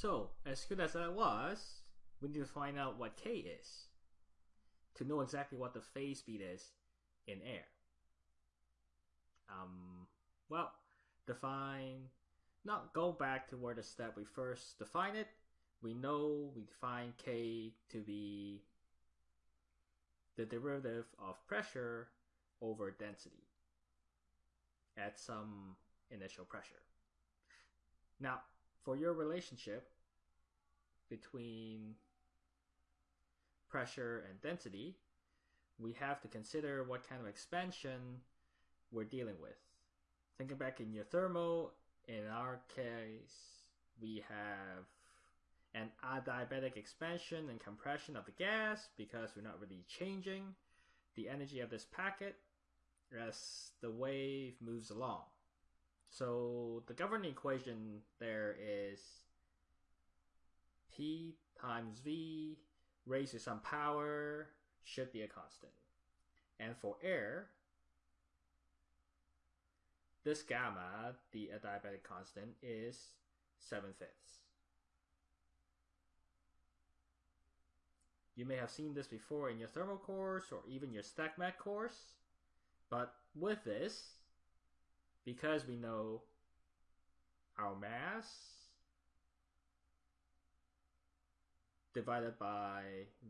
So, as good as that was, we need to find out what k is to know exactly what the phase speed is in air. Um, well, define, not go back to where the step we first define it. We know we define k to be the derivative of pressure over density at some initial pressure. Now, for your relationship between pressure and density, we have to consider what kind of expansion we're dealing with. Thinking back in your thermal, in our case, we have an adiabatic expansion and compression of the gas because we're not really changing the energy of this packet as the wave moves along. So the governing equation there is P times V raised to some power should be a constant. And for air, this gamma, the uh, adiabatic constant, is 7 fifths. You may have seen this before in your thermal course or even your stat mech course, but with this, because we know our mass divided by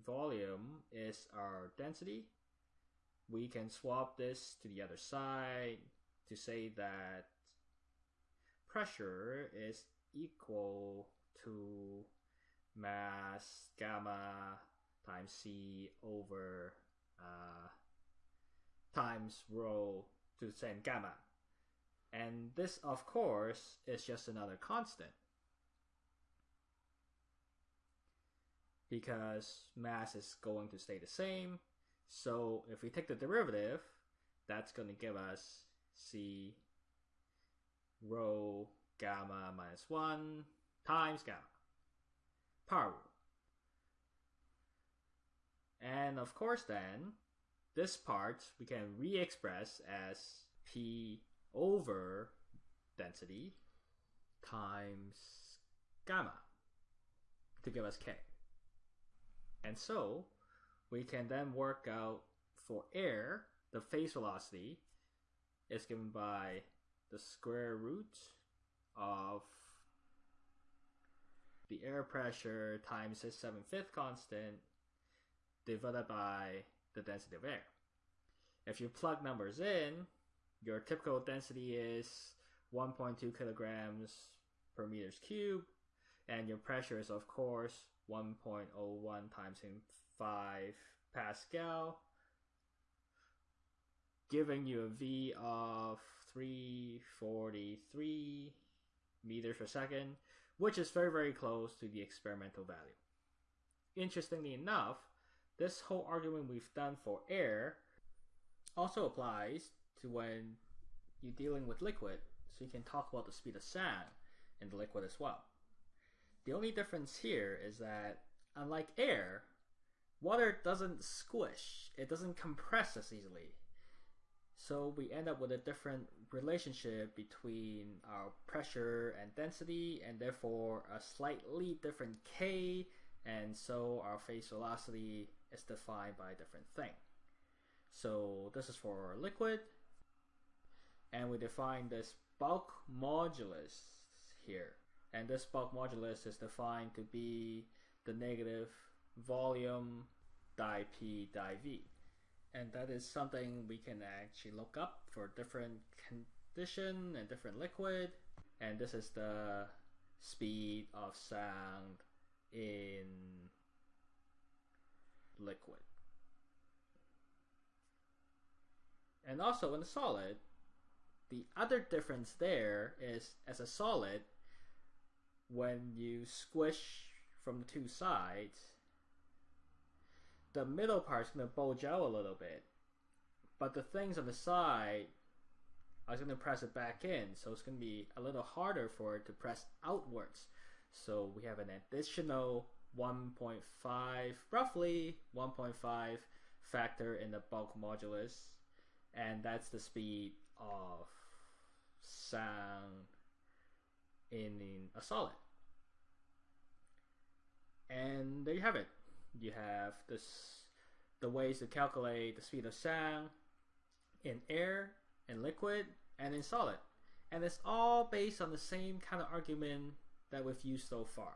volume is our density, we can swap this to the other side to say that pressure is equal to mass gamma times c over uh, times rho to the same gamma. And this, of course, is just another constant. Because mass is going to stay the same. So if we take the derivative, that's going to give us C rho gamma minus 1 times gamma. Power rule. And of course then, this part we can re-express as P over density times gamma to give us K. And so we can then work out for air, the phase velocity is given by the square root of the air pressure times its 7 fifth constant divided by the density of air. If you plug numbers in, your typical density is 1.2 kilograms per meters cube, and your pressure is of course 1.01 times 5 Pascal, giving you a V of 343 meters per second, which is very very close to the experimental value. Interestingly enough, this whole argument we've done for air also applies to when you're dealing with liquid, so you can talk about the speed of sound in the liquid as well. The only difference here is that, unlike air, water doesn't squish, it doesn't compress as easily. So we end up with a different relationship between our pressure and density, and therefore a slightly different K, and so our phase velocity is defined by a different thing. So this is for liquid, and we define this bulk modulus here. And this bulk modulus is defined to be the negative volume di P di V. And that is something we can actually look up for different condition and different liquid. And this is the speed of sound in liquid. And also in the solid, the other difference there is as a solid, when you squish from the two sides, the middle part is going to bulge out a little bit. But the things on the side, I was going to press it back in, so it's going to be a little harder for it to press outwards. So we have an additional 1.5, roughly 1.5 factor in the bulk modulus, and that's the speed of sound in, a solid. And there you have it. You have this the ways to calculate the speed of sound in air, in liquid, and in solid. And it's all based on the same kind of argument that we've used so far.